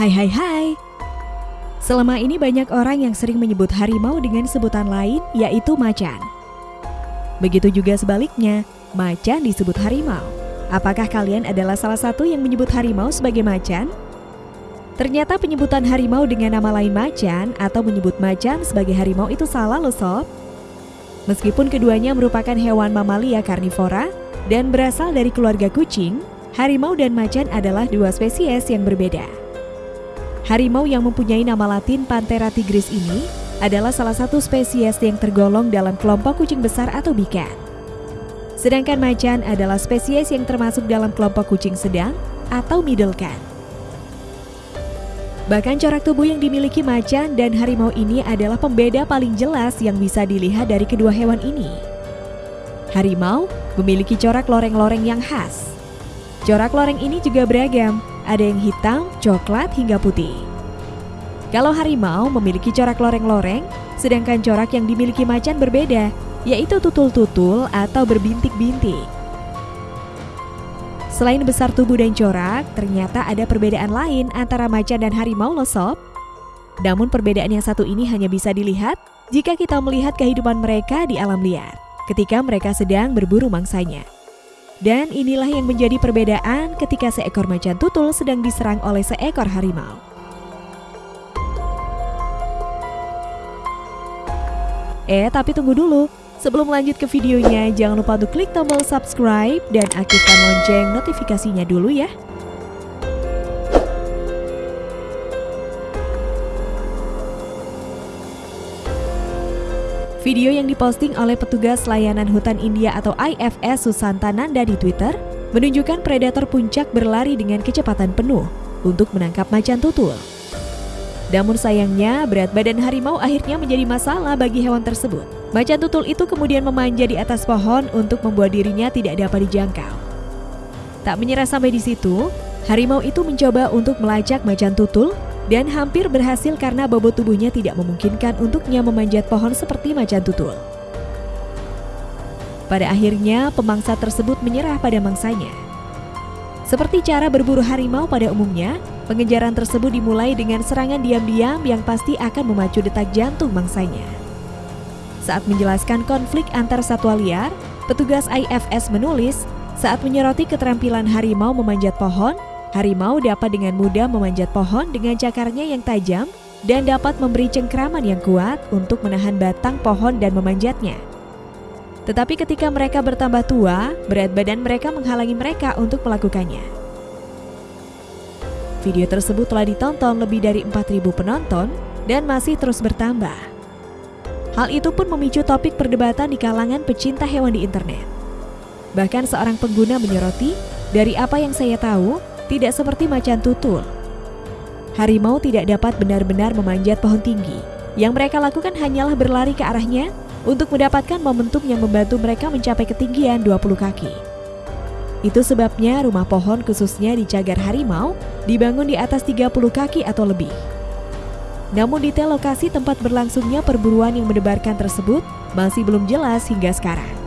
Hai hai hai Selama ini banyak orang yang sering menyebut harimau dengan sebutan lain yaitu macan Begitu juga sebaliknya, macan disebut harimau Apakah kalian adalah salah satu yang menyebut harimau sebagai macan? Ternyata penyebutan harimau dengan nama lain macan atau menyebut macan sebagai harimau itu salah loh sob Meskipun keduanya merupakan hewan mamalia karnivora dan berasal dari keluarga kucing, harimau dan macan adalah dua spesies yang berbeda. Harimau yang mempunyai nama latin Panthera tigris ini adalah salah satu spesies yang tergolong dalam kelompok kucing besar atau bikan. Sedangkan macan adalah spesies yang termasuk dalam kelompok kucing sedang atau middle cat. Bahkan corak tubuh yang dimiliki macan dan harimau ini adalah pembeda paling jelas yang bisa dilihat dari kedua hewan ini. Harimau memiliki corak loreng-loreng yang khas. Corak loreng ini juga beragam, ada yang hitam, coklat, hingga putih. Kalau harimau memiliki corak loreng-loreng, sedangkan corak yang dimiliki macan berbeda, yaitu tutul-tutul atau berbintik-bintik. Selain besar tubuh dan corak, ternyata ada perbedaan lain antara macan dan harimau loh sob. Namun perbedaan yang satu ini hanya bisa dilihat jika kita melihat kehidupan mereka di alam liar ketika mereka sedang berburu mangsanya. Dan inilah yang menjadi perbedaan ketika seekor macan tutul sedang diserang oleh seekor harimau. Eh, tapi tunggu dulu. Sebelum lanjut ke videonya, jangan lupa untuk klik tombol subscribe dan aktifkan lonceng notifikasinya dulu ya. Video yang diposting oleh petugas layanan hutan India atau IFS Susanta Nanda di Twitter menunjukkan predator puncak berlari dengan kecepatan penuh untuk menangkap macan tutul. Namun sayangnya, berat badan harimau akhirnya menjadi masalah bagi hewan tersebut. Macan tutul itu kemudian memanja di atas pohon untuk membuat dirinya tidak dapat dijangkau. Tak menyerah sampai di situ, harimau itu mencoba untuk melacak macan tutul dan hampir berhasil karena bobot tubuhnya tidak memungkinkan untuknya memanjat pohon seperti macan tutul. Pada akhirnya, pemangsa tersebut menyerah pada mangsanya. Seperti cara berburu harimau pada umumnya, pengejaran tersebut dimulai dengan serangan diam-diam yang pasti akan memacu detak jantung mangsanya. Saat menjelaskan konflik antar satwa liar, petugas IFS menulis, saat menyoroti keterampilan harimau memanjat pohon, Harimau dapat dengan mudah memanjat pohon dengan cakarnya yang tajam dan dapat memberi cengkraman yang kuat untuk menahan batang pohon dan memanjatnya. Tetapi ketika mereka bertambah tua, berat badan mereka menghalangi mereka untuk melakukannya. Video tersebut telah ditonton lebih dari 4.000 penonton dan masih terus bertambah. Hal itu pun memicu topik perdebatan di kalangan pecinta hewan di internet. Bahkan seorang pengguna menyoroti, dari apa yang saya tahu, tidak seperti macan tutul. Harimau tidak dapat benar-benar memanjat pohon tinggi. Yang mereka lakukan hanyalah berlari ke arahnya untuk mendapatkan momentum yang membantu mereka mencapai ketinggian 20 kaki. Itu sebabnya rumah pohon khususnya di cagar harimau dibangun di atas 30 kaki atau lebih. Namun detail lokasi tempat berlangsungnya perburuan yang mendebarkan tersebut masih belum jelas hingga sekarang.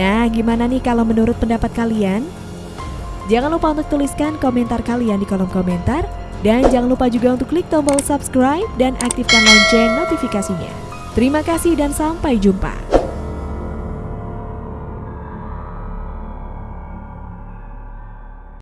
Nah, gimana nih kalau menurut pendapat kalian? Jangan lupa untuk tuliskan komentar kalian di kolom komentar dan jangan lupa juga untuk klik tombol subscribe dan aktifkan lonceng notifikasinya. Terima kasih dan sampai jumpa.